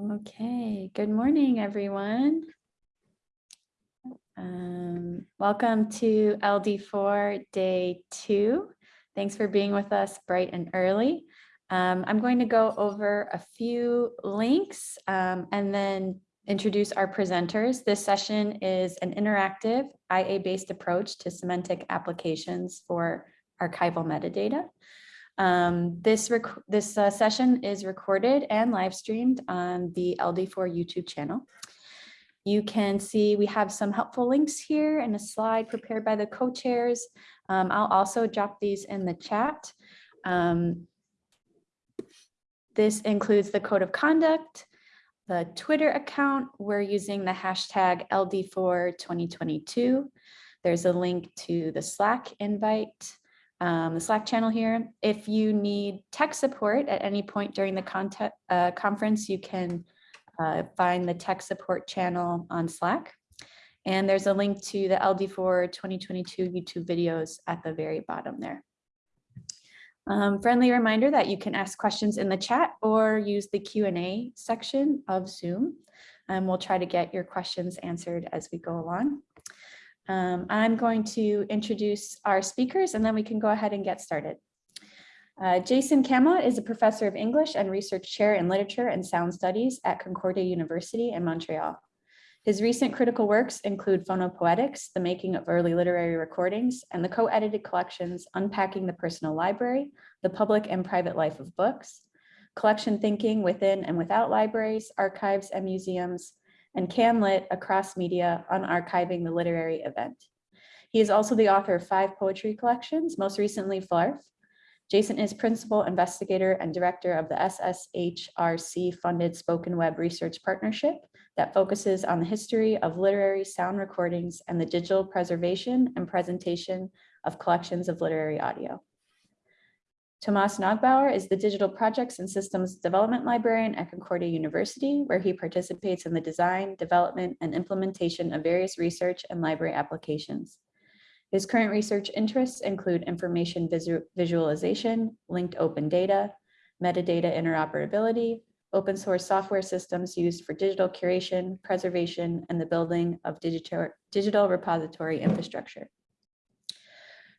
Okay, good morning, everyone. Um, welcome to LD4 day two. Thanks for being with us bright and early. Um, I'm going to go over a few links um, and then introduce our presenters. This session is an interactive IA-based approach to semantic applications for archival metadata. Um, this this uh, session is recorded and live streamed on the LD4 YouTube channel. You can see we have some helpful links here and a slide prepared by the co-chairs. Um, I'll also drop these in the chat. Um, this includes the code of conduct, the Twitter account. We're using the hashtag LD4 2022. There's a link to the Slack invite um, the Slack channel here. If you need tech support at any point during the content, uh, conference, you can uh, find the tech support channel on Slack. And there's a link to the LD4 2022 YouTube videos at the very bottom there. Um, friendly reminder that you can ask questions in the chat or use the Q&A section of Zoom. And we'll try to get your questions answered as we go along. Um, I'm going to introduce our speakers and then we can go ahead and get started. Uh, Jason Camlot is a professor of English and research chair in literature and sound studies at Concordia University in Montreal. His recent critical works include Phonopoetics, the making of early literary recordings, and the co-edited collections Unpacking the Personal Library, the Public and Private Life of Books, Collection Thinking Within and Without Libraries, Archives and Museums, and CanLit across media on archiving the literary event. He is also the author of five poetry collections, most recently Vlarf. Jason is principal investigator and director of the SSHRC funded Spoken Web Research Partnership that focuses on the history of literary sound recordings and the digital preservation and presentation of collections of literary audio. Tomas Neugebauer is the Digital Projects and Systems Development Librarian at Concordia University, where he participates in the design, development, and implementation of various research and library applications. His current research interests include information visu visualization, linked open data, metadata interoperability, open source software systems used for digital curation, preservation, and the building of digital, digital repository infrastructure.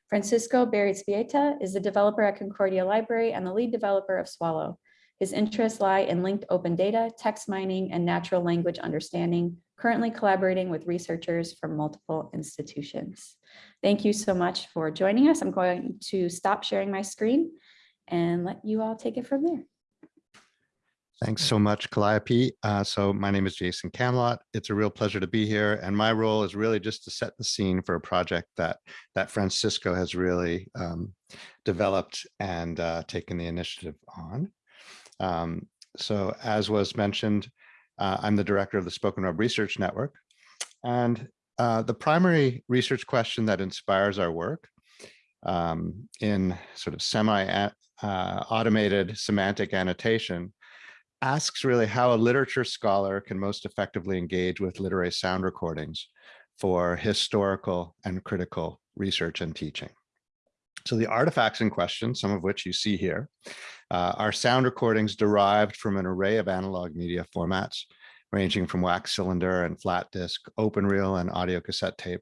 Francisco Berrizbeitia is the developer at Concordia Library and the lead developer of Swallow. His interests lie in linked open data, text mining, and natural language understanding, currently collaborating with researchers from multiple institutions. Thank you so much for joining us. I'm going to stop sharing my screen and let you all take it from there. Thanks so much, Calliope. Uh, so my name is Jason Camlot. It's a real pleasure to be here. And my role is really just to set the scene for a project that, that Francisco has really um, developed and uh, taken the initiative on. Um, so as was mentioned, uh, I'm the director of the Spoken Web Research Network. And uh, the primary research question that inspires our work um, in sort of semi-automated uh, semantic annotation asks really how a literature scholar can most effectively engage with literary sound recordings for historical and critical research and teaching. So the artifacts in question, some of which you see here, uh, are sound recordings derived from an array of analog media formats, ranging from wax cylinder and flat disk, open reel and audio cassette tape,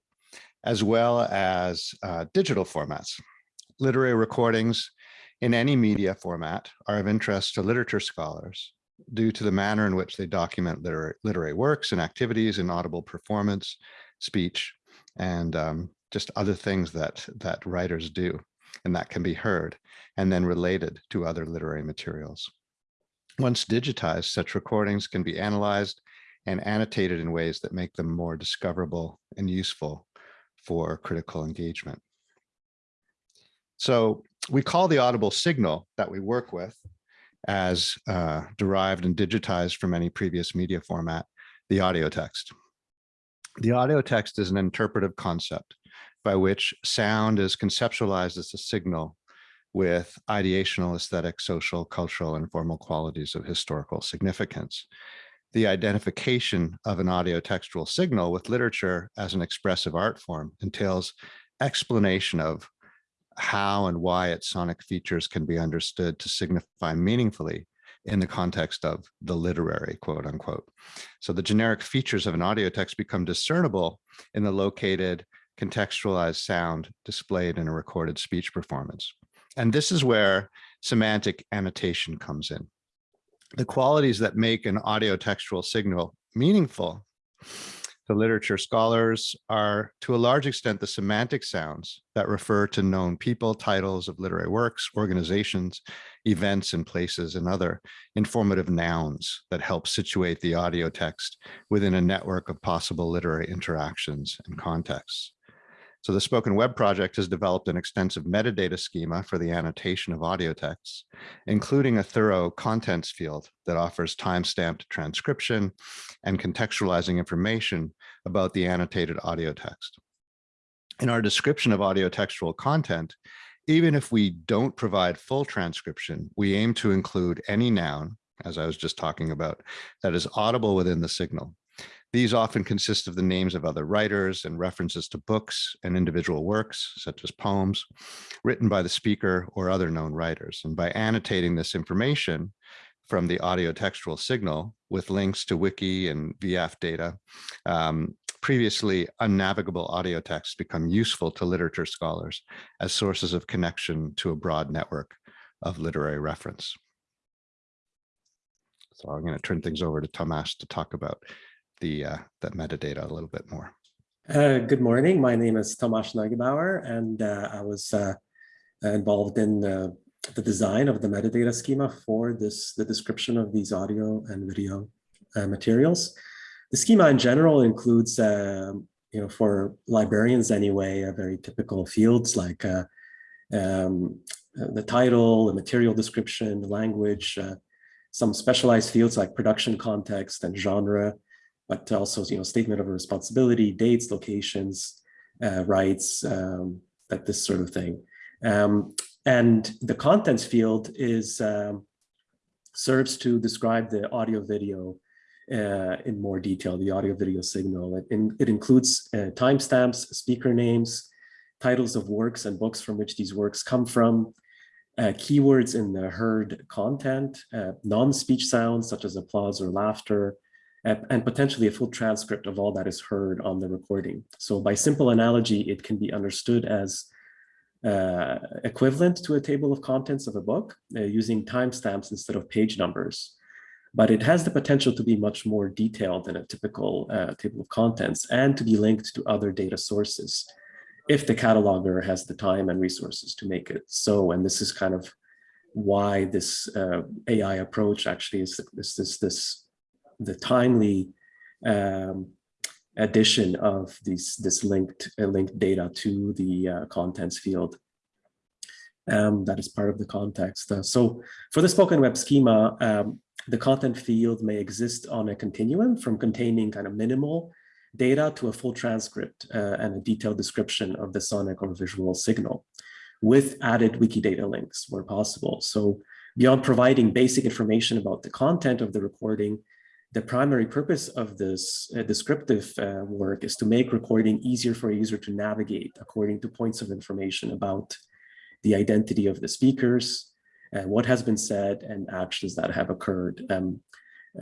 as well as uh, digital formats. Literary recordings in any media format are of interest to literature scholars due to the manner in which they document literary, literary works and activities in audible performance, speech, and um, just other things that, that writers do and that can be heard and then related to other literary materials. Once digitized, such recordings can be analyzed and annotated in ways that make them more discoverable and useful for critical engagement. So we call the audible signal that we work with as uh, derived and digitized from any previous media format, the audio text. The audio text is an interpretive concept by which sound is conceptualized as a signal with ideational, aesthetic, social, cultural, and formal qualities of historical significance. The identification of an audio textual signal with literature as an expressive art form entails explanation of how and why its sonic features can be understood to signify meaningfully in the context of the literary, quote unquote. So the generic features of an audio text become discernible in the located contextualized sound displayed in a recorded speech performance. And this is where semantic annotation comes in. The qualities that make an audio textual signal meaningful to literature scholars are to a large extent the semantic sounds that refer to known people, titles of literary works, organizations, events and places, and other informative nouns that help situate the audio text within a network of possible literary interactions and contexts. So the Spoken Web project has developed an extensive metadata schema for the annotation of audio texts, including a thorough contents field that offers time-stamped transcription and contextualizing information about the annotated audio text. In our description of audio textual content, even if we don't provide full transcription, we aim to include any noun, as I was just talking about, that is audible within the signal. These often consist of the names of other writers and references to books and individual works, such as poems, written by the speaker or other known writers. And by annotating this information from the audio textual signal with links to wiki and VF data, um, previously unnavigable audio texts become useful to literature scholars as sources of connection to a broad network of literary reference. So I'm going to turn things over to Tomas to talk about the uh, that metadata a little bit more. Uh, good morning. My name is Tomasz Neugebauer, and uh, I was uh, involved in the design of the metadata schema for this the description of these audio and video uh, materials. The schema in general includes, um, you know, for librarians anyway, a very typical fields like uh, um, the title, the material description, the language, some specialized fields like production context and genre, but also, you know, statement of responsibility, dates, locations, uh, rights, um, that this sort of thing. Um, and the contents field is um, serves to describe the audio video uh, in more detail, the audio video signal. It, in, it includes uh, timestamps, speaker names, titles of works and books from which these works come from, uh, keywords in the heard content, uh, non-speech sounds such as applause or laughter, and potentially a full transcript of all that is heard on the recording. So by simple analogy, it can be understood as uh, equivalent to a table of contents of a book uh, using timestamps instead of page numbers. But it has the potential to be much more detailed than a typical uh, table of contents and to be linked to other data sources if the cataloger has the time and resources to make it so. And this is kind of why this uh, AI approach actually is this, this, this the timely um, addition of these this linked uh, linked data to the uh, contents field. Um, that is part of the context. Uh, so for the spoken web schema, um, the content field may exist on a continuum from containing kind of minimal data to a full transcript uh, and a detailed description of the sonic or visual signal with added Wikidata links where possible. So beyond providing basic information about the content of the recording, the primary purpose of this uh, descriptive uh, work is to make recording easier for a user to navigate according to points of information about the identity of the speakers, uh, what has been said, and actions that have occurred um,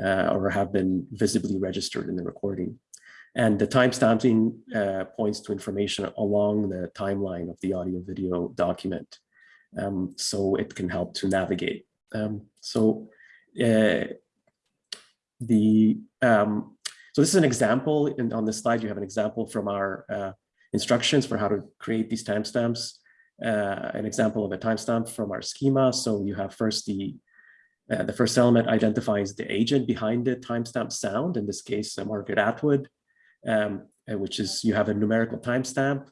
uh, or have been visibly registered in the recording. And the timestamping uh, points to information along the timeline of the audio video document. Um, so it can help to navigate. Um, so uh, the um, so this is an example and on this slide you have an example from our uh, instructions for how to create these timestamps uh, an example of a timestamp from our schema so you have first the uh, the first element identifies the agent behind the timestamp sound in this case uh, Margaret Atwood um, uh, which is you have a numerical timestamp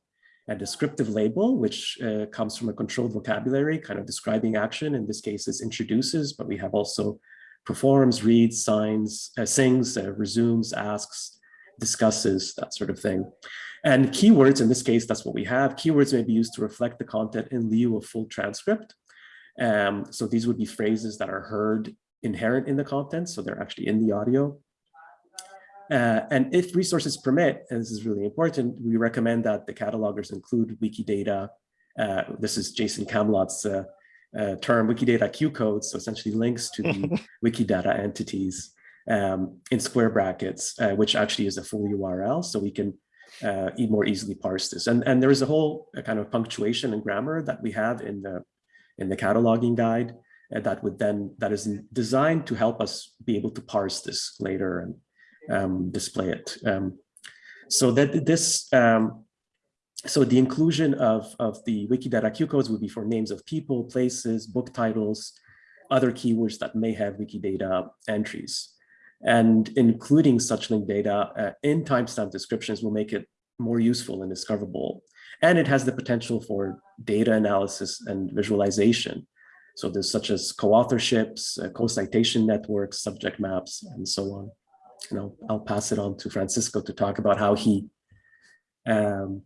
a descriptive label, which uh, comes from a controlled vocabulary, kind of describing action. In this case, is introduces, but we have also performs, reads, signs, uh, sings, uh, resumes, asks, discusses, that sort of thing. And keywords, in this case, that's what we have. Keywords may be used to reflect the content in lieu of full transcript. Um, so these would be phrases that are heard inherent in the content, so they're actually in the audio. Uh, and if resources permit, and this is really important, we recommend that the catalogers include Wikidata uh, this is Jason Camlot's uh, term, Wikidata Q codes, so essentially links to the Wikidata entities um, in square brackets, uh, which actually is a full URL, so we can uh, more easily parse this. And, and there is a whole uh, kind of punctuation and grammar that we have in the in the cataloging guide uh, that would then that is designed to help us be able to parse this later and um, display it. Um, so that this um, so the inclusion of, of the Wikidata Q codes would be for names of people, places, book titles, other keywords that may have Wikidata entries. And including such linked data uh, in timestamp descriptions will make it more useful and discoverable. And it has the potential for data analysis and visualization. So there's such as co-authorships, uh, co-citation networks, subject maps, and so on. You know, I'll pass it on to Francisco to talk about how he um,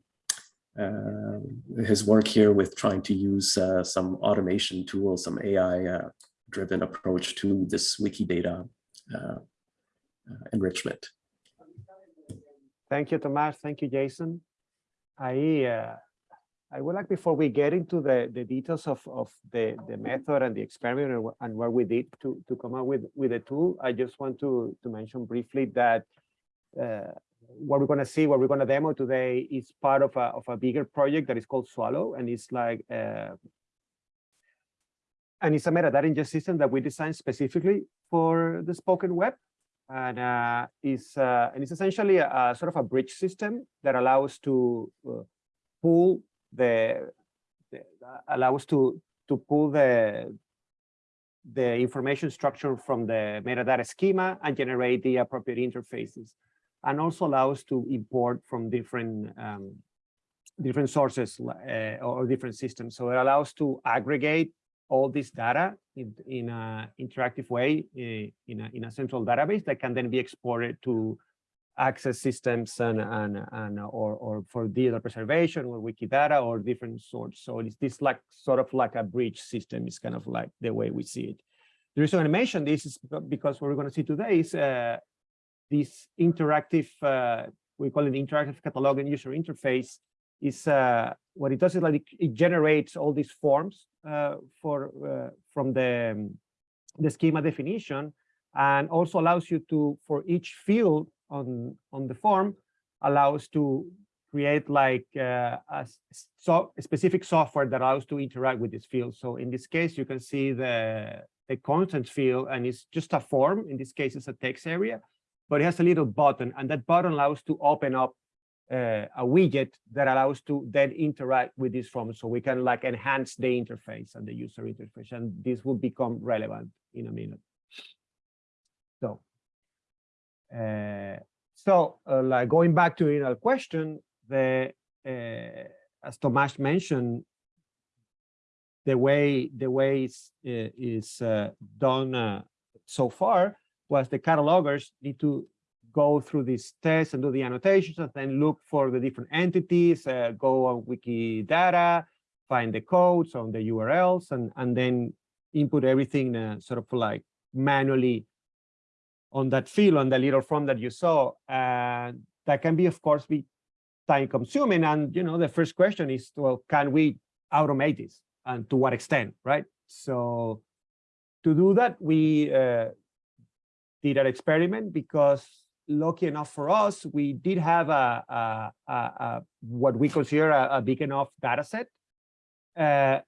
his work here with trying to use uh, some automation tools, some AI uh, driven approach to this Wikidata uh, enrichment. Thank you, Tomas. Thank you, Jason. I uh, I would like before we get into the the details of of the the method and the experiment and, and what we did to to come up with with the tool, I just want to to mention briefly that uh, what we're going to see, what we're going to demo today is part of a of a bigger project that is called Swallow, and it's like. Uh, and it's a metadata ingest system that we designed specifically for the spoken web and uh, is uh, and it's essentially a, a sort of a bridge system that allows to uh, pull the, the allows to to pull the the information structure from the metadata schema and generate the appropriate interfaces and also allows to import from different um, different sources uh, or different systems so it allows to aggregate all this data in, in an interactive way eh, in, a, in a central database that can then be exported to access systems and, and, and or, or for data preservation or Wikidata or different sorts. So it's this like sort of like a bridge system is kind of like the way we see it. The reason I mentioned this is because what we're going to see today is uh, this interactive, uh, we call it interactive catalog and user interface is uh, what it does is like it, generates all these forms uh, for uh, from the um, the schema definition and also allows you to for each field on on the form allows to create like uh, a, so, specific software that allows to interact with this field. So in this case you can see the the content field and it's just a form. In this case it's a text area but it has a little button and that button allows to open up uh, a widget that allows to then interact with this form so we can like enhance the interface and the user interface and this will become relevant in a minute. So uh, so uh, like going back to original question the uh, as Tomas mentioned the way the way uh, is uh, done so far was the catalogers need to go through these tests and do the annotations and then look for the different entities, uh, go on Wikidata, find the codes on the URLs, and, and then input everything uh, sort of like manually on that field, on the little form that you saw. And that can be, of course, be time consuming. And, you know, the first question is, well, can we automate this? And to what extent, right? So to do that, we uh, did an experiment because lucky enough for us, we did have a, a, a, a what we consider a, big enough data set uh,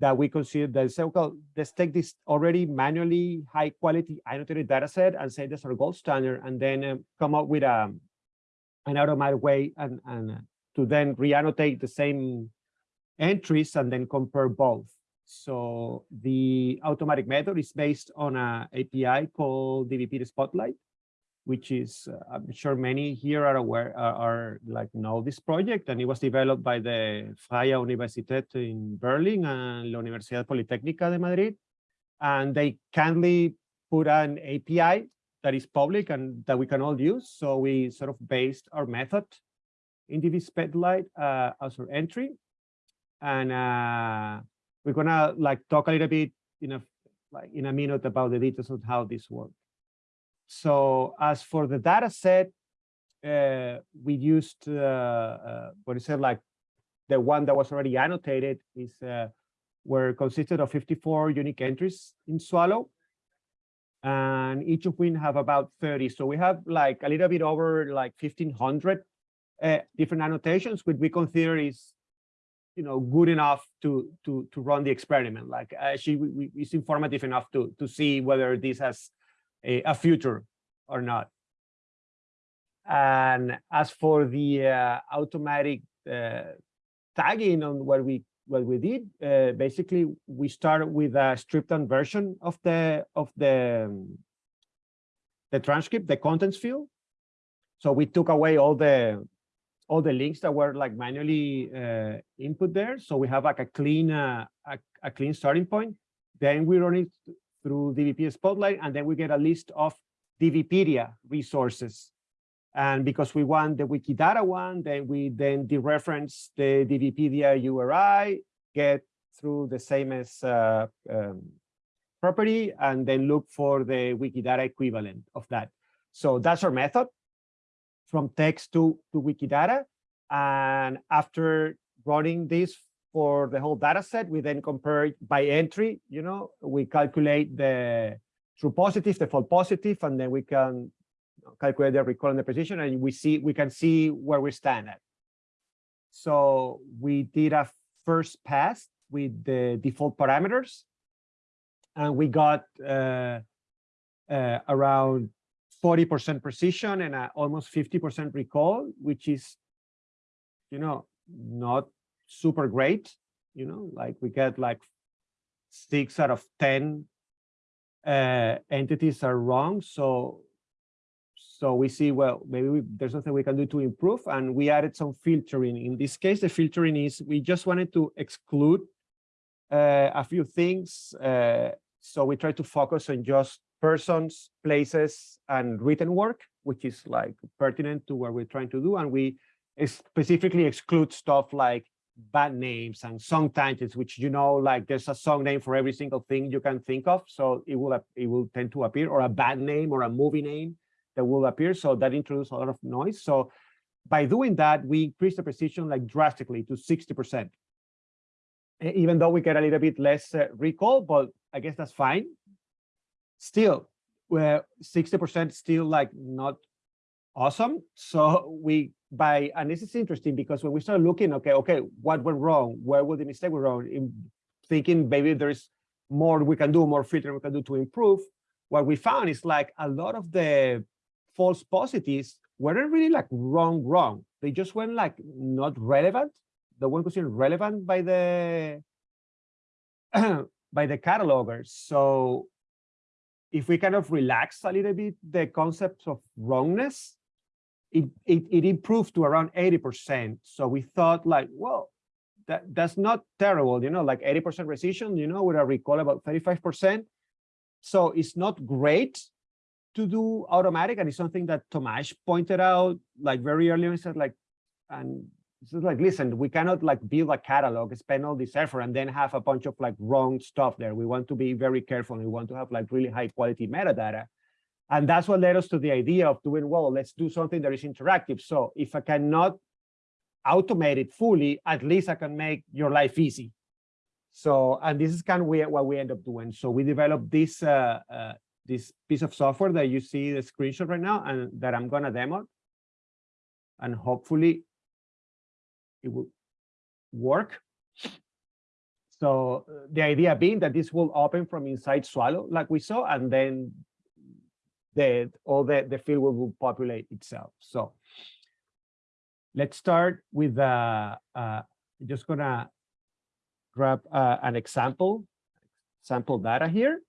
that we consider that say, well, let's take this already manually high quality annotated data set and say that's our gold standard, and then um, come up with a, an automatic way and, and to then re-annotate the same entries and then compare both. So the automatic method is based on an API called DBP Spotlight which is uh, I'm sure many here are aware are, are, like know this project and it was developed by the Freie Universität in Berlin and la Universidad Politécnica de Madrid. And they kindly put an API that is public and that we can all use. So we sort of based our method in DB Spotlight uh, as our entry. And uh, we're gonna like talk a little bit in a like in a minute about the details of how this works. So as for the data set, uh, we used uh, uh, what is it like the one that was already annotated is uh, were consisted of 54 unique entries in Swallow. And each of which have about 30. So we have like a little bit over like 1500 uh, different annotations, which we consider is, you know, good enough to to to run the experiment. Like actually, we, it's informative enough to to see whether this has a, a future or not. And as for the uh, automatic uh, tagging on what we what we did, uh, basically we started with a stripped down version of the of the um, the transcript, the contents field. So we took away all the all the links that were like manually uh, input there. So we have like a clean uh, a, a clean starting point. Then we run it through DVP Spotlight, and then we get a list of DBpedia resources. And because we want the Wikidata one, then we then dereference the DBpedia URI, get through the same as uh, um, property, and then look for the Wikidata equivalent of that. So that's our method from text to, to Wikidata. And after running this for the whole data set, we then compare it by entry, you know, we calculate the true positive, the false positive, and then we can calculate the recall and the precision, and we see we can see where we stand at. So we did a first pass with the default parameters, and we got uh, uh, around 40% precision and uh, almost 50% recall, which is, you know, not super great. You know, like we get like six out of 10 uh, entities are wrong. So so we see, well, maybe we, there's nothing we can do to improve. And we added some filtering. In this case, the filtering is we just wanted to exclude uh, a few things. Uh, so we try to focus on just persons, places, and written work, which is like pertinent to what we're trying to do. And we specifically exclude stuff like bad names and song titles, which you know, like there's a song name for every single thing you can think of. So it will it will tend to appear, or a bad name or a movie name that will appear. So that introduces a lot of noise. So by doing that, we increase the precision like drastically to 60%. Even though we get a little bit less uh, recall, but I guess that's fine. Still, where 60% still like not awesome. So we by and this is interesting because when we start looking, okay, okay, what went wrong? Where would the mistake go wrong? In thinking maybe there's more we can do, more filtering we can do to improve. What we found is like a lot of the false positives weren't really like wrong, wrong. They just went like not relevant. They weren't considered relevant by the by the catalogers. So if we kind of relax a little bit the concept of wrongness, it, it, it improved to around 80%. So we thought like, well, that, that's not terrible, you know, like 80% precision, you know, with a recall about 35%. So it's not great, to do automatic and it's something that Tomasz pointed out like very early on said like and is like listen we cannot like build a catalog spend all this effort and then have a bunch of like wrong stuff there. We want to be very careful we want to have like really high quality metadata. And that's what led us to the idea of doing well let's do something that is interactive. So if i cannot automate it fully at least i can make your life easy. So and this is kind of what we end up doing. So we developed this uh, uh, this piece of software that you see the screenshot right now and that I'm gonna demo. And hopefully it will work. So uh, the idea being that this will open from inside Swallow like we saw, and then the all the, the field will, populate itself. So let's start with uh, uh just gonna grab uh, an example, sample data here.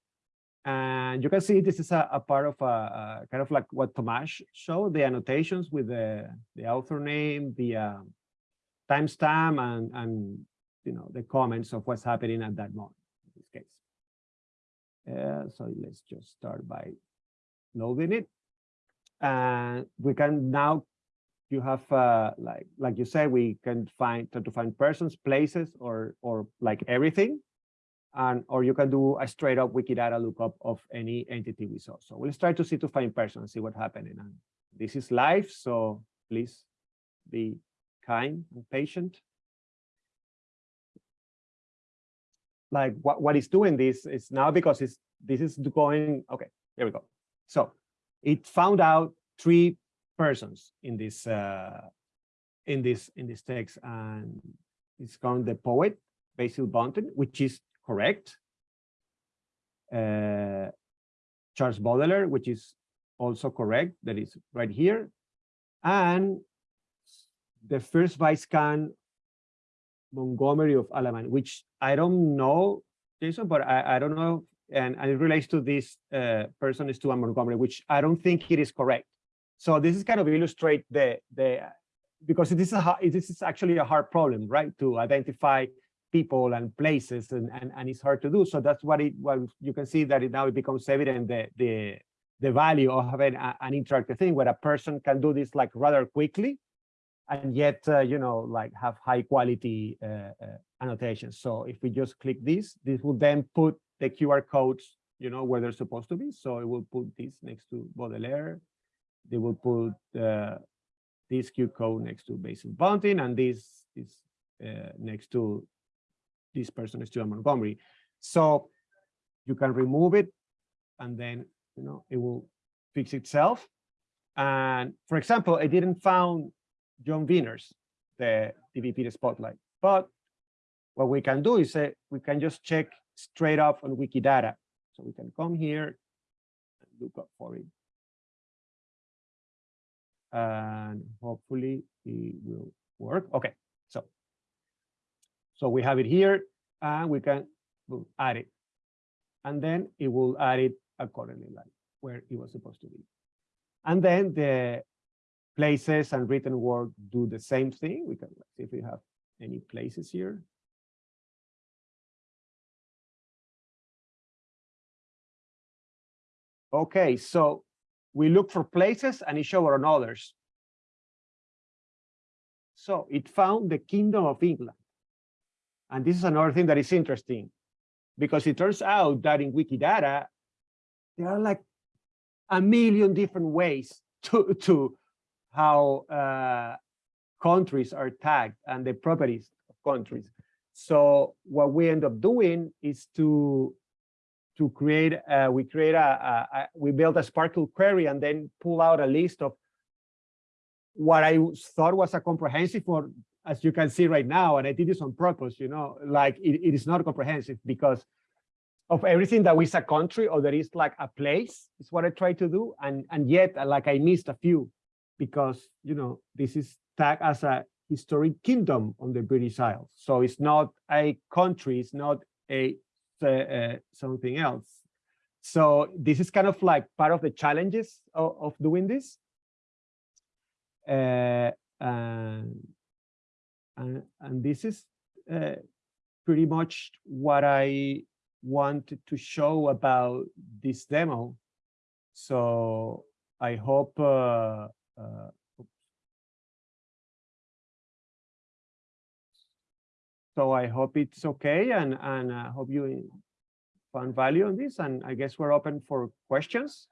And you can see this is a, a part of a, a, kind of like what Tomasz showed, the annotations with the, the author name, the uh, timestamp, and, and you know the comments of what's happening at that moment in this case. Uh, so let's just start by loading it. And we can now, you have uh, like like you said, we can find try to find persons, places, or or like everything and or you can do a straight up Wikidata lookup of any entity we saw. So we'll try to see to find person and see what's happening. And this is live, so please be kind and patient. like what, what is doing this is now because it's this is going okay there we go. So it found out three persons in this uh in this in this text and it's called the poet basil bunting which is correct. Uh charles baudelaire which is also correct that is right here. And the first vice viscount Montgomery of Alamein, which I don't know, Jason, but I, I don't know, and, and it relates to this uh, person Stuart Montgomery, which I don't think it is correct. So this is kind of illustrate the the because this is a this is actually a hard problem, right? To identify people and places, and and, and it's hard to do. So that's what it what you can see that it now it becomes evident the the the value of having a, an interactive thing where a person can do this like rather quickly and yet, uh, you know, like have high quality uh, uh, annotations. So if we just click this, this will then put the QR codes, you know, where they're supposed to be. So it will put this next to Baudelaire. They will put uh, this QR code next to Basil Bunting, and this is next to this person, is Stuart Montgomery. So you can remove it, and then, you know, it will fix itself. And for example, I didn't found John Wieners, the DVP Spotlight. But what we can do is say we can just check straight up on Wikidata. So we can come here and look up for it. And hopefully it will work. Okay, so so we have it here and we can add it. And then it will add it accordingly, like where it was supposed to be. And then the places and written word do the same thing. We can see if we have any places here. Okay, so we look for places and it showed on others. So it found the Kingdom of England. And this is another thing that is interesting because it turns out that in Wikidata, there are like a million different ways to, to, how uh, countries are tagged and the properties of countries. So what we end up doing is to to create uh, we create a, a, a, we build a SPARQL query and then pull out a list of what I thought was a comprehensive or as you can see right now, and I did this on purpose, you know, like it, it is not comprehensive because of everything that is a country or there is like a place is what I try to do. And, and yet like I missed a few because you know this is tagged as a historic kingdom on the British Isles. So it's not a country, it's not a uh, something else. So this is kind of like part of the challenges of, of doing this. Uh, and, and, and this is uh, pretty much what I wanted to show about this demo. So I hope uh, uh, so I hope it's okay and and I hope you found value on this and I guess we're open for questions.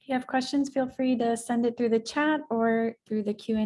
If you have questions, feel free to send it through the chat or through the Q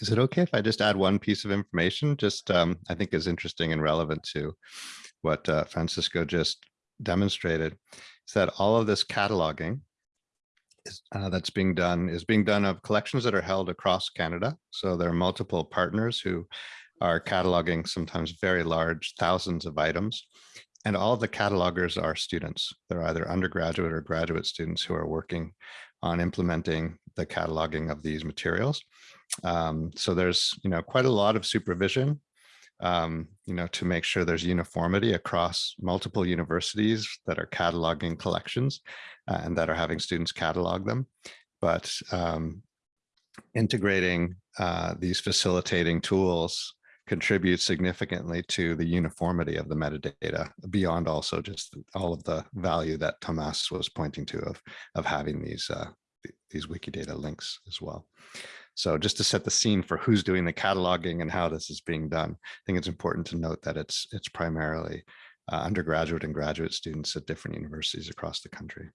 Is it okay if I just add one piece of information? Just, um, I think is interesting and relevant to what uh, Francisco just demonstrated. Is that all of this cataloging uh, that's being done is being done of collections that are held across Canada. So there are multiple partners who are cataloging sometimes very large thousands of items. And all the catalogers are students. They're either undergraduate or graduate students who are working on implementing the cataloging of these materials. Um, so there's, you know, quite a lot of supervision, um, you know, to make sure there's uniformity across multiple universities that are cataloging collections uh, and that are having students catalog them. But um, integrating uh, these facilitating tools contributes significantly to the uniformity of the metadata beyond also just all of the value that Tomas was pointing to of, of having these, uh, these Wikidata links as well. So just to set the scene for who's doing the cataloging and how this is being done, I think it's important to note that it's, it's primarily uh, undergraduate and graduate students at different universities across the country.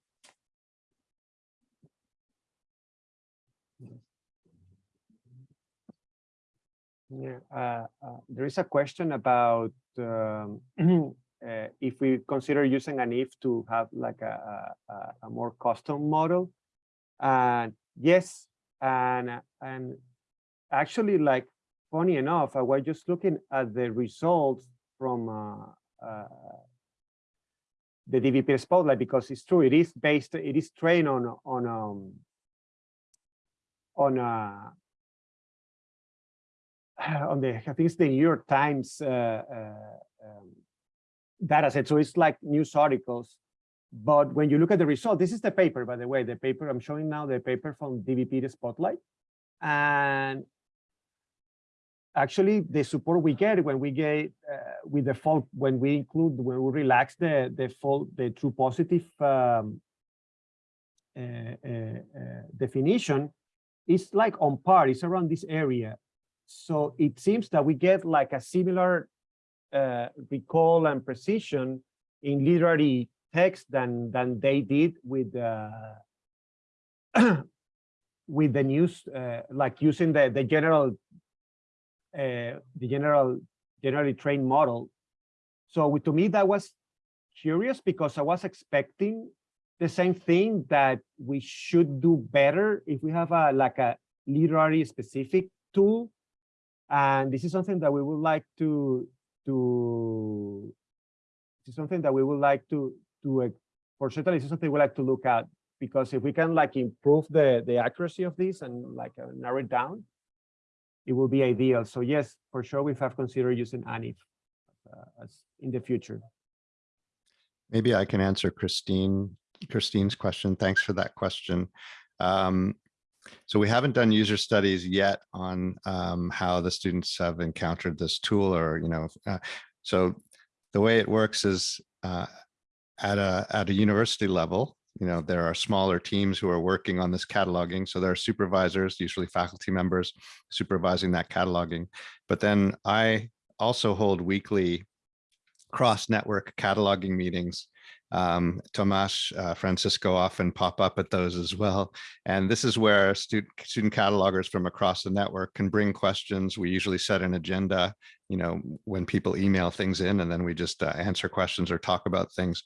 Yeah, uh, uh, there is a question about um, uh, if we consider using an if to have like a, a, a- more custom model. And yes, and and actually, like funny enough, I was just looking at the results from uh, uh, the DVP Spotlight because it's true. It is based. It is trained on on um, on a on the I think it's the New York Times uh, uh, um, data set. So it's like news articles. But when you look at the result, this is the paper, by the way, the paper I'm showing now, the paper from DVP the Spotlight. And actually the support we get when we get uh, with the fault, when we include, when we relax the, the fault, the true positive um, uh, uh, uh, definition, is like on par, it's around this area. So it seems that we get like a similar uh, recall and precision in literary text than than they did with uh, with the news, uh, like using the the general uh, the general generally trained model. So with- to me that was curious because I was expecting the same thing that we should do better if we have a like a literary specific tool and this is something that we would like to, to, this is something that we would like to, to, uh, for is something we like to look at. Because if we can like improve the, the accuracy of this and like uh, narrow it down, it will be ideal. So yes, for sure, we have considered using ANIF uh, as in the future. Maybe I can answer Christine, Christine's question. Thanks for that question. Um, so we haven't done user studies yet on um, how the students have encountered this tool or, you know, uh, so the way it works is uh, at a at a university level, you know, there are smaller teams who are working on this cataloging. So there are supervisors, usually faculty members supervising that cataloging. But then I also hold weekly cross-network cataloging meetings. Um, Tomas, uh, Francisco often pop up at those as well. And this is where student, student catalogers from across the network can bring questions. We usually set an agenda, you know, when people email things in and then we just uh, answer questions or talk about things.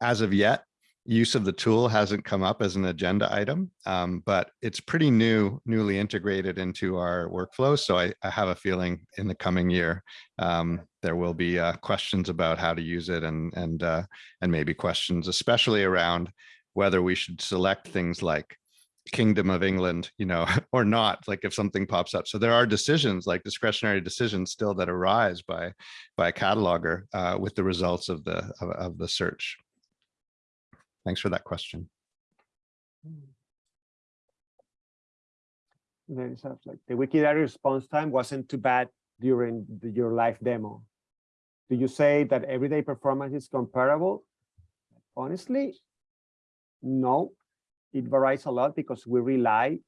As of yet, use of the tool hasn't come up as an agenda item, um, but it's pretty new, newly integrated into our workflow. So I, I have a feeling in the coming year, um, there will be uh, questions about how to use it and, and, uh, and maybe questions, especially around whether we should select things like Kingdom of England, you know, or not, like if something pops up. So there are decisions like discretionary decisions still that arise by, by a cataloger uh, with the results of the, of, of the search. Thanks for that question. There is like the Wikidata response time wasn't too bad during the, your live demo. Do you say that everyday performance is comparable? Honestly, no. It varies a lot because we rely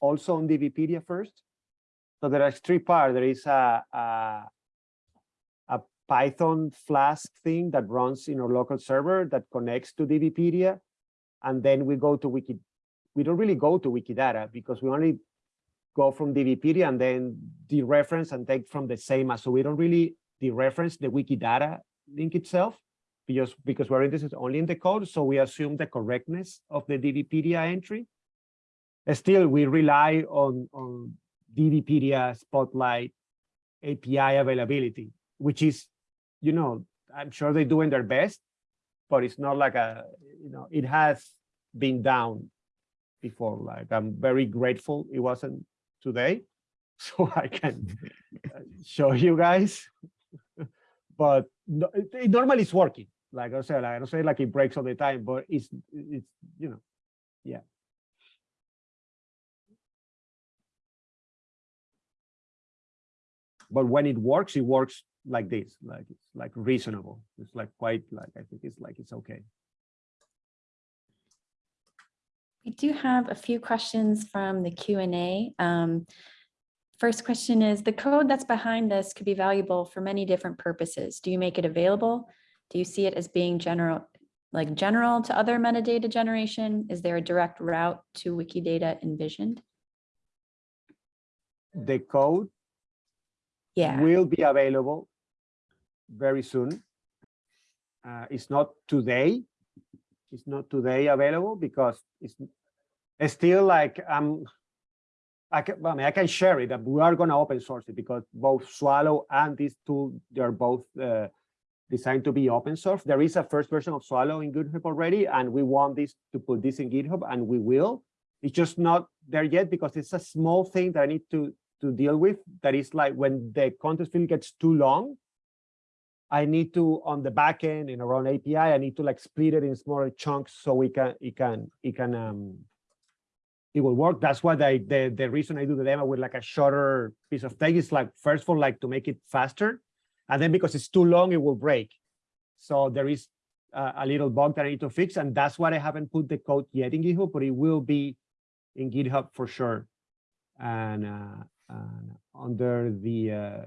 also on DBpedia first. So there are three parts. There is a, a Python Flask thing that runs in our local server that connects to DBpedia. And then we go to Wiki. We don't really go to Wikidata because we only go from DBpedia and then dereference and take from the same. So we don't really dereference the Wikidata link itself because, because we're interested only in the code. So we assume the correctness of the DBpedia entry. Still, we rely on, on DBpedia Spotlight API availability, which is, you know, I'm sure they're doing their best, but it's not like a, you know, it has been down before. Like I'm very grateful it wasn't today, so I can uh, show you guys. but no, it, it normally it's working. Like I said, I don't say like it breaks all the time, but it's it's you know, yeah. but when it works, it works like this, like it's like reasonable. It's like quite like I think it's like it's okay. We do have a few questions from the Q and A. Um, First question is, the code that's behind this could be valuable for many different purposes. Do you make it available? Do you see it as being general, like general to other metadata generation? Is there a direct route to Wikidata envisioned? The code Yeah, will be available very soon. Uh, it's not today. It's not today available because it's, it's still like um I can I mean I can share it that we are going to open source it because both Swallow and this tool they're both uh, designed to be open source. There is a first version of Swallow in GitHub already, and we want this to put this in GitHub, and we will. It's just not there yet because it's a small thing that I need to to deal with. That is like when the context field gets too long, I need to on the back end in our own API, I need to like split it in smaller chunks so we can it can it can um it will work. That's why the the the reason I do the demo with like a shorter piece of text is like first all like to make it faster, and then because it's too long it will break. So there is a, a little bug that I need to fix, and that's why I haven't put the code yet in GitHub, but it will be in GitHub for sure, and, uh, and under the uh,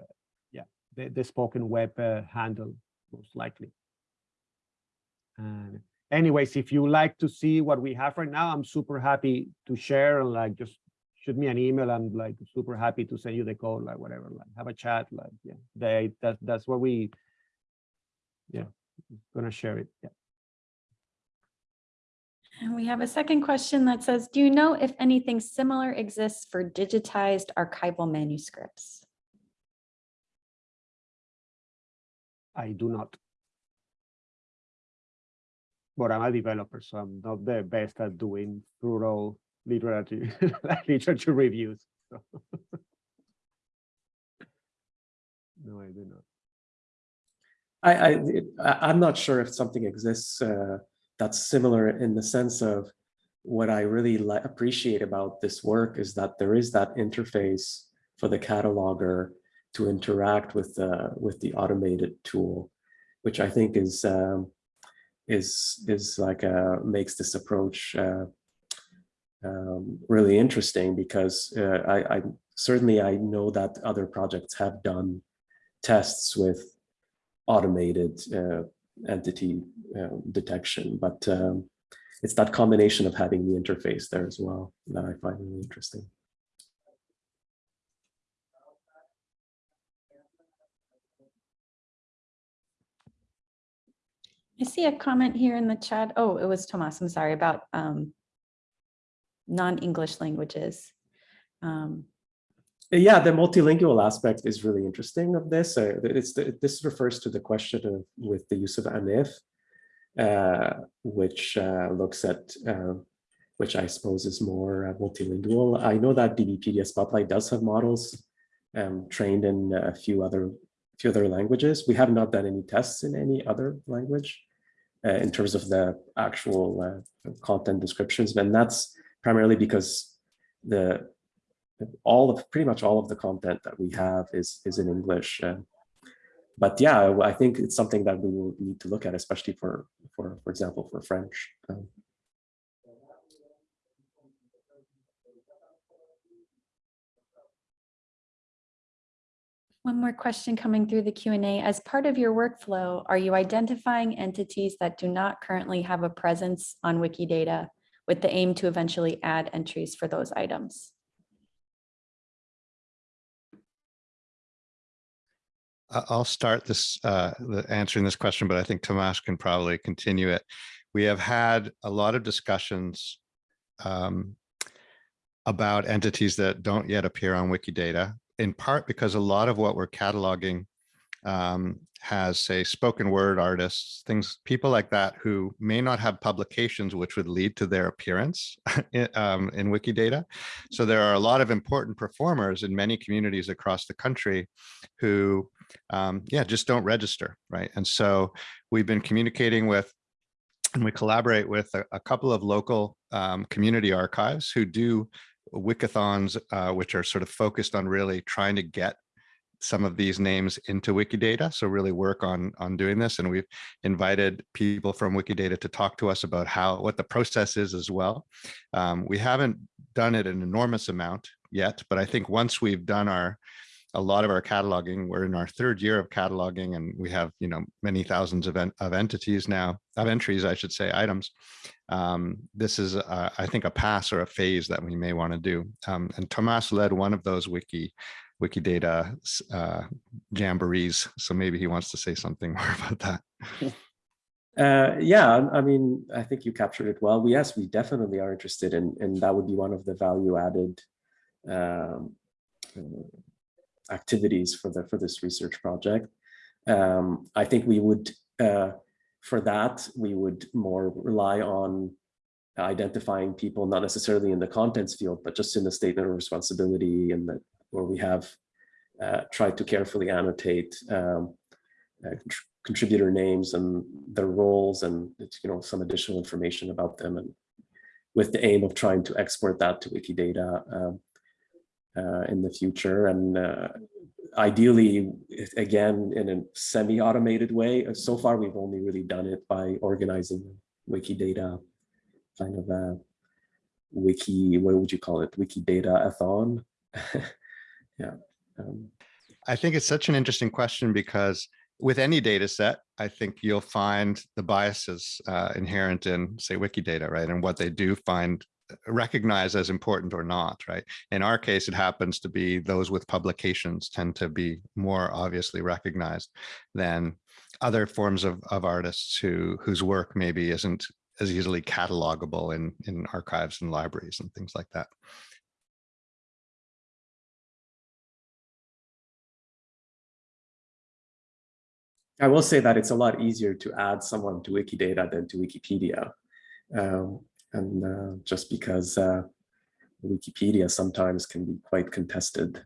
the, the spoken web uh, handle most likely. And anyways, if you like to see what we have right now, I'm super happy to share and like just shoot me an email. I'm like super happy to send you the code, like whatever, like have a chat, like yeah, they that that's what we yeah gonna share it. Yeah. and we have a second question that says, do you know if anything similar exists for digitized archival manuscripts? I do not. But I'm a developer, so I'm not the best at doing thorough literature literature reviews. no, I do not. I, I, I'm not sure if something exists uh, that's similar in the sense of what I really appreciate about this work is that there is that interface for the cataloger to interact with the with the automated tool, which I think is um, is is like uh makes this approach uh, um, really interesting because uh, I, I certainly I know that other projects have done tests with automated uh, entity uh, detection, but um, it's that combination of having the interface there as well that I find really interesting. I see a comment here in the chat. Oh, it was Tomas, I'm sorry, about um, non-English languages. Um, Yeah, the multilingual aspect is really interesting of this. Uh, it's the, this refers to the question of with the use of ANIF, uh, which uh, looks at, uh, which I suppose is more uh, multilingual. I know that DBpedia Spotlight does have models um, trained in a few other few other languages. We have not done any tests in any other language uh, in terms of the actual uh, content descriptions, and that's primarily because the all of pretty much all of the content that we have is is in English. Uh, but yeah, I think it's something that we will need to look at, especially for for for example for French. Um, One more question coming through the Q and A. As part of your workflow, are you identifying entities that do not currently have a presence on Wikidata with the aim to eventually add entries for those items? I'll start this, uh, answering this question, but I think Tomas can probably continue it. We have had a lot of discussions um, about entities that don't yet appear on Wikidata, in part because a lot of what we're cataloging um, has, say, spoken word artists, things, people like that who may not have publications which would lead to their appearance in, um, in Wikidata. So there are a lot of important performers in many communities across the country who um, yeah, just don't register, right? And so we've been communicating with and we collaborate with a, a couple of local um, community archives who do wikathons, uh, which are sort of focused on really trying to get some of these names into Wikidata. So really work on, on doing this. And we've invited people from Wikidata to talk to us about how, what the process is as well. Um, we haven't done it an enormous amount yet, but I think once we've done our, a lot of our cataloging, we're in our third year of cataloging and we have, you know, many thousands of, en of entities now, of entries, I should say, items. Um, this is, uh, I think, a pass or a phase that we may want to do. Um, and Tomas led one of those wiki Wikidata uh, jamborees. So maybe he wants to say something more about that. Uh, yeah, I mean, I think you captured it well. We, yes, we definitely are interested in, and that would be one of the value added um, activities for the for this research project. Um, I think we would, uh, for that, we would more rely on identifying people, not necessarily in the contents field, but just in the statement of responsibility and that where we have uh, tried to carefully annotate um, uh, contributor names and their roles and you know some additional information about them and with the aim of trying to export that to Wikidata um, uh, in the future. And uh, ideally again in a semi-automated way. Uh, so far we've only really done it by organizing Wikidata kind of a wiki what would you call it? Wikidata-a-thon yeah um, I think it's such an interesting question because with any data set, I think you'll find the biases uh, inherent in, say, Wikidata, right? And what they do find uh, recognize as important or not, right? In our case, it happens to be those with publications tend to be more obviously recognized than other forms of, of artists who whose work maybe isn't as easily catalogable in, in archives and libraries and things like that. I will say that it's a lot easier to add someone to Wikidata than to Wikipedia. Um, and uh, just because uh, Wikipedia sometimes can be quite contested.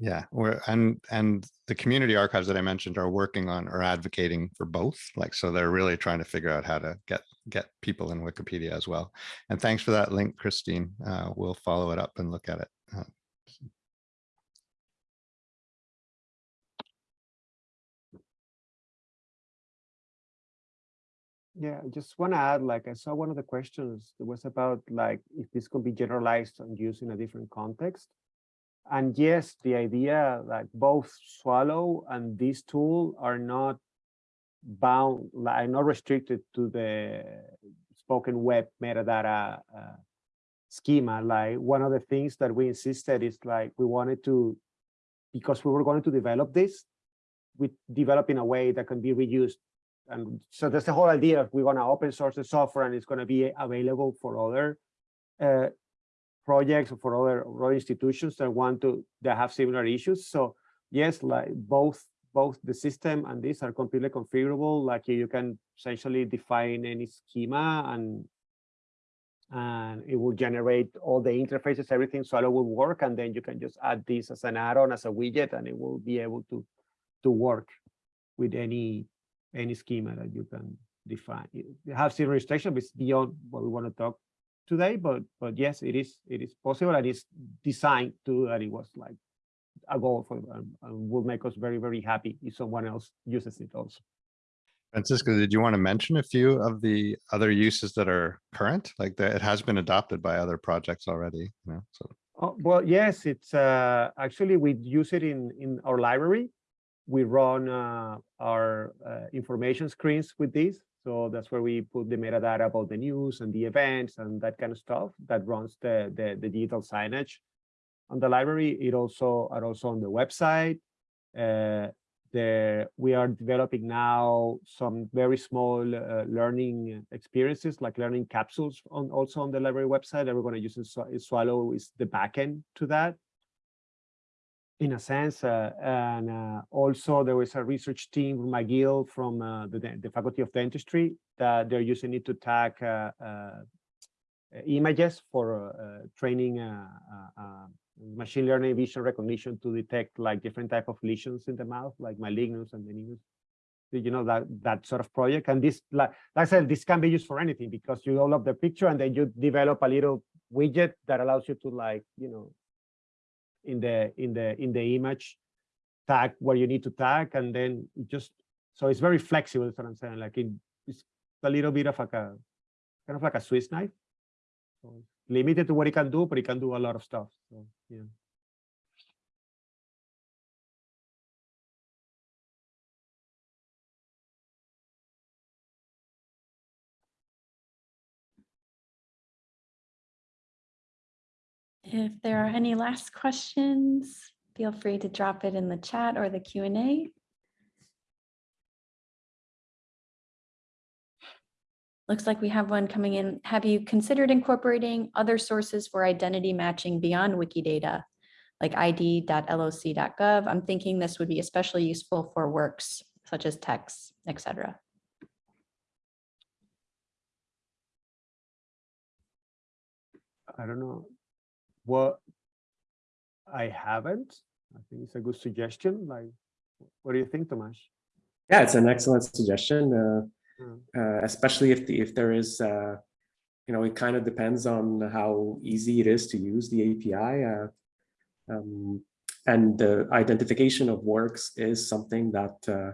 Yeah, and and the community archives that I mentioned are working on or advocating for both. Like so they're really trying to figure out how to get get people in Wikipedia as well. And thanks for that link, Christine. Uh, we'll follow it up and look at it. Yeah, I just want to add, like, I saw one of the questions that was about like if this could be generalized and used in a different context. And yes, the idea like both Swallow and this tool are not bound, like not restricted to the spoken web metadata uh, schema. Like one of the things that we insisted is like we wanted to, because we were going to develop this, we develop in a way that can be reused and so that's the whole idea we're going to open source the software and it's going to be available for other uh, projects or for other, other institutions that want to that have similar issues. So yes like both both the system and this are completely configurable. Like you can essentially define any schema and and it will generate all the interfaces everything so it will work. And then you can just add this as an add-on as a widget and it will be able to to work with any any schema that you can define. You have zero restriction, but it's beyond what we want to talk today. But but yes, it is it is possible and it's designed to that it was like a goal for and, and will make us very very happy if someone else uses it also. Francisco, did you want to mention a few of the other uses that are current? Like that it has been adopted by other projects already. You know, so Oh, well, yes, it's uh, actually we use it in in our library. We run uh, our uh, information screens with this. So that's where we put the metadata about the news and the events and that kind of stuff that runs the, the, the digital signage on the library. It also are also on the website. Uh, the, we are developing now some very small uh, learning experiences like learning capsules on also on the library website that we're going to use in Swa- Swallow is the backend to that in a sense. Uh, and uh, also there was a research team, from McGill from uh, the, the Faculty of Dentistry, that they're using it to tag uh, uh, images for uh, training machine learning vision recognition to detect like different type of lesions in the mouth, like malignus and meningus. You know, that that sort of project. And this, like, like I said, this can be used for anything because you all of the picture and then you develop a little widget that allows you to like, you know, in the in the in the image, tag where you need to tag, and then just so it's very flexible. Is what I'm saying. Like it, it's a little bit of like a kind of like a Swiss knife. So limited to what it can do, but it can do a lot of stuff. So yeah. If there are any last questions, feel free to drop it in the chat or the Q and A. Looks like we have one coming in. Have you considered incorporating other sources for identity matching beyond Wikidata? Like id.loc.gov? I'm thinking this would be especially useful for works such as texts, etc. I don't know what I haven't. I think it's a good suggestion. Like, what do you think, Tomas? Yeah, it's an excellent suggestion, uh, Mm. uh, especially if the, if there is, uh, you know, it kind of depends on how easy it is to use the API. Uh, um, and the identification of works is something that uh,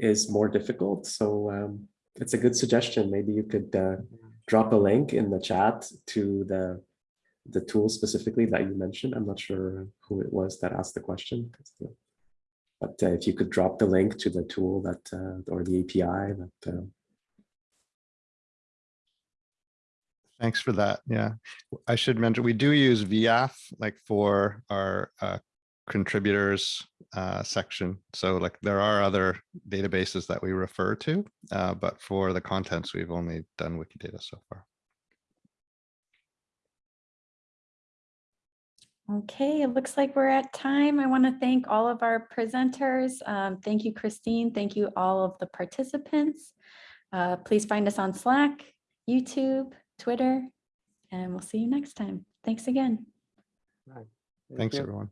is more difficult. So um, it's a good suggestion. Maybe you could uh, drop a link in the chat to the the tool specifically that you mentioned. I'm not sure who it was that asked the question. But uh, if you could drop the link to the tool that uh, or the API that uh, Thanks for that. Yeah, I should mention, we do use VIAF like for our uh, contributors uh, section. So like there are other databases that we refer to, uh, but for the contents, we've only done Wikidata so far. Okay, it looks like we're at time. I want to thank all of our presenters. Um, thank you, Christine. Thank you, all of the participants. Uh, please find us on Slack, YouTube, Twitter, and we'll see you next time. Thanks again. Right. Thank Thanks, you. everyone.